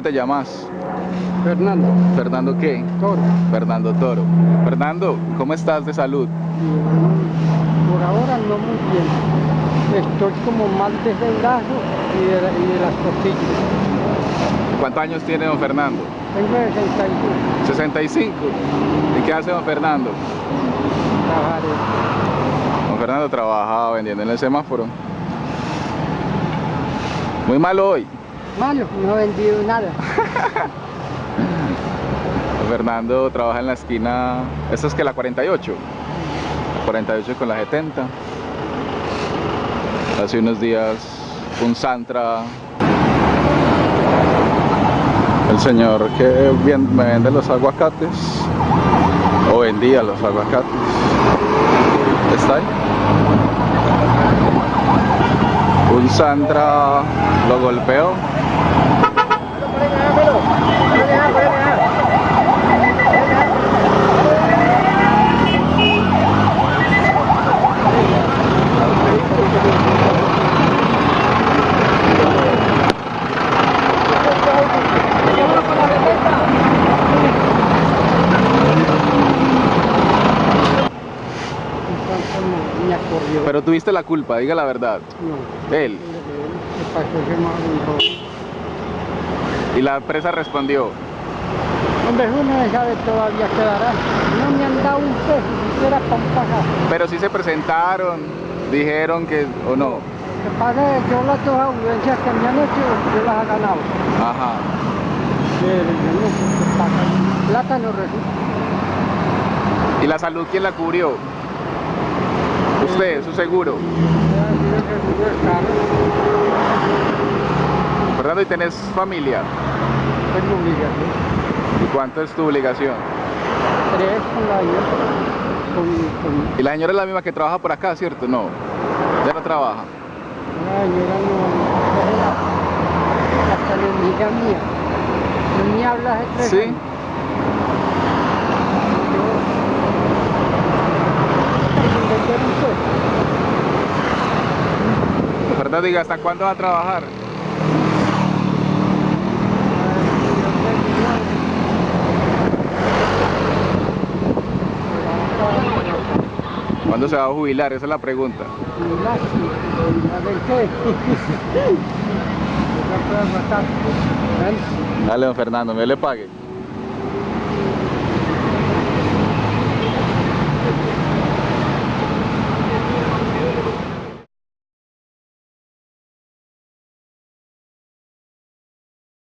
¿Cómo te llamas? Fernando. ¿Fernando qué? Toro. Fernando Toro. Fernando, ¿cómo estás de salud? Por ahora no muy bien. Estoy como mal desde el brazo y de, la- y de las costillas. ¿Cuántos años tiene don Fernando? Tengo 65. 65. ¿Y qué hace don Fernando? Trabajaré. Don Fernando trabaja vendiendo en el semáforo. Muy malo hoy. Malo, no he vendido nada. Fernando trabaja en la esquina, esta es que la 48, la 48 con la 70. Hace unos días un Santra, el señor que me vende los aguacates, o vendía los aguacates, está ahí. Un Santra lo golpeó Entonces no, me acorrió. Pero tuviste la culpa, diga la verdad. no. Él. Y la empresa respondió. Hombre, uno no sabe todavía quedará. No me han dado un peso, siquiera para un pasaje. Pero sí se presentaron, dijeron que o no. Lo que pasa es que yo las dos audiencias que me han hecho, yo las he ganado. Ajá. Pero yo no sé qué pasa. Resulta. ¿Y la salud quién la cubrió? Seguro. Fernando, ¿y tenés familia? Tengo obligación. ¿Y cuánto es tu obligación? Tres la hija. Con, con Y la señora es la misma que trabaja por acá, ¿cierto? No. Ya no trabaja. la señora no. Hasta la amiga mía. No me habla hace tres ¿Sí? años. Yo- Vender un Fernando, diga, ¿hasta cuándo va a trabajar? ¿Cuándo se va a jubilar? Esa es la pregunta. A ver qué. No puedo matar. Dale, don Fernando, me le pague.